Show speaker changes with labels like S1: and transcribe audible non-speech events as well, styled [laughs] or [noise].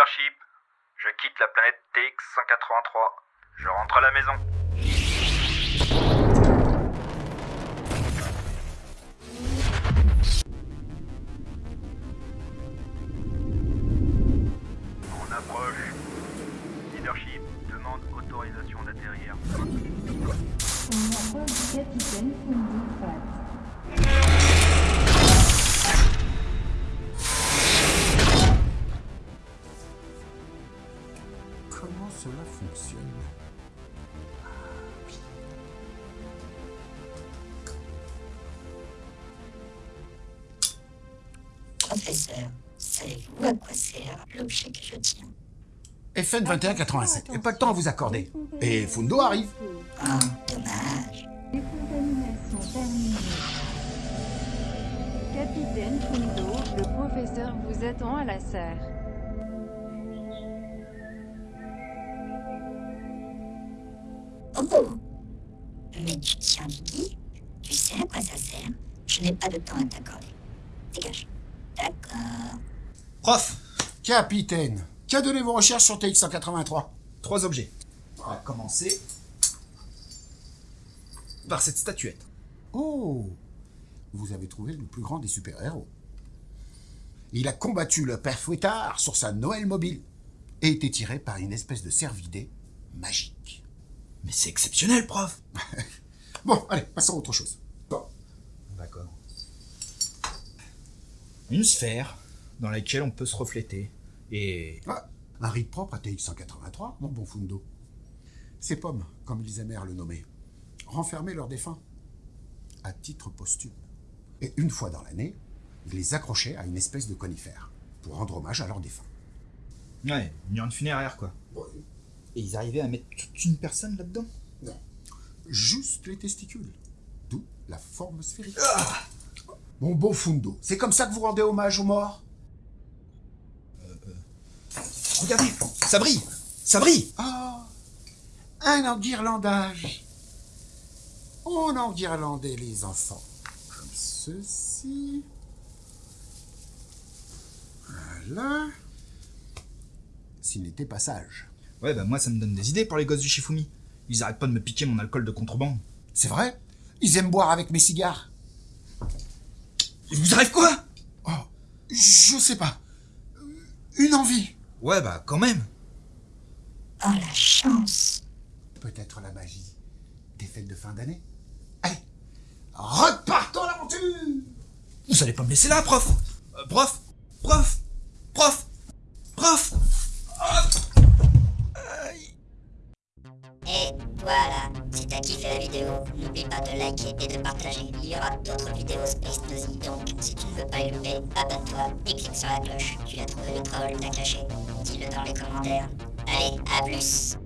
S1: Leadership, je quitte la planète TX-183. Je rentre à la maison. On approche. Leadership demande autorisation d'atterrir.
S2: On approche du capitaine
S3: Comment cela fonctionne
S4: Professeur, savez-vous à quoi sert l'objet que je tiens
S3: FN 2187. Et pas de temps à vous accorder. Et Fundo arrive.
S4: Oh, dommage.
S2: Capitaine Fundo, le professeur vous attend à la serre.
S4: Oh Mais tu tiens Vicky Tu sais à quoi ça sert? Je n'ai pas de temps à t'accorder. Dégage. D'accord.
S5: Prof,
S3: Capitaine, qu'a donné vos recherches sur TX-183
S5: trois objets. On va commencer par cette statuette.
S3: Oh Vous avez trouvé le plus grand des super-héros. Il a combattu le père Fouettard sur sa Noël mobile et était tiré par une espèce de cervidé magique.
S5: Mais c'est exceptionnel, prof [laughs]
S3: Bon, allez, passons à autre chose. Bon,
S5: D'accord. Une sphère dans laquelle on peut se refléter. Et...
S3: ah, un rite propre à TX-183, mon bon Fundo. Ces pommes, comme ils aimèrent le nommer, renfermaient leurs défunts à titre posthume. Et une fois dans l'année, ils les accrochaient à une espèce de conifère pour rendre hommage à leurs défunts.
S5: Ouais, une urne funéraire, quoi. Et ils arrivaient à mettre toute une personne là-dedans
S3: Non, juste les testicules. D'où la forme sphérique. Mon bon Fundo, c'est comme ça que vous rendez hommage aux morts?
S5: Regardez, ça brille Ça brille
S3: Ah, un enguirlandage. On enguirlandait les enfants comme ceci. Voilà. S'ils n'étaient pas sages.
S5: Ouais, bah moi ça me donne des idées pour les gosses du Shifumi. Ils arrêtent pas de me piquer mon alcool de contrebande.
S3: C'est vrai? Ils aiment boire avec mes cigares.
S5: Il vous arrive quoi?
S3: Oh, je sais pas. Une envie.
S5: Ouais, bah quand même.
S4: Oh la chance
S3: Peut-être la magie des fêtes de fin d'année. Allez, repartons à l'aventure
S5: Vous allez pas me laisser là, prof Euh, Prof Prof
S4: Et voilà, si t'as kiffé la vidéo, n'oublie pas de liker et de partager. Il y aura d'autres vidéos Space Nosy, donc si tu ne veux pas les louper, abonne-toi et clique sur la cloche. Tu as trouvé le troll, t'as caché. Dis-le dans les commentaires. Allez, à plus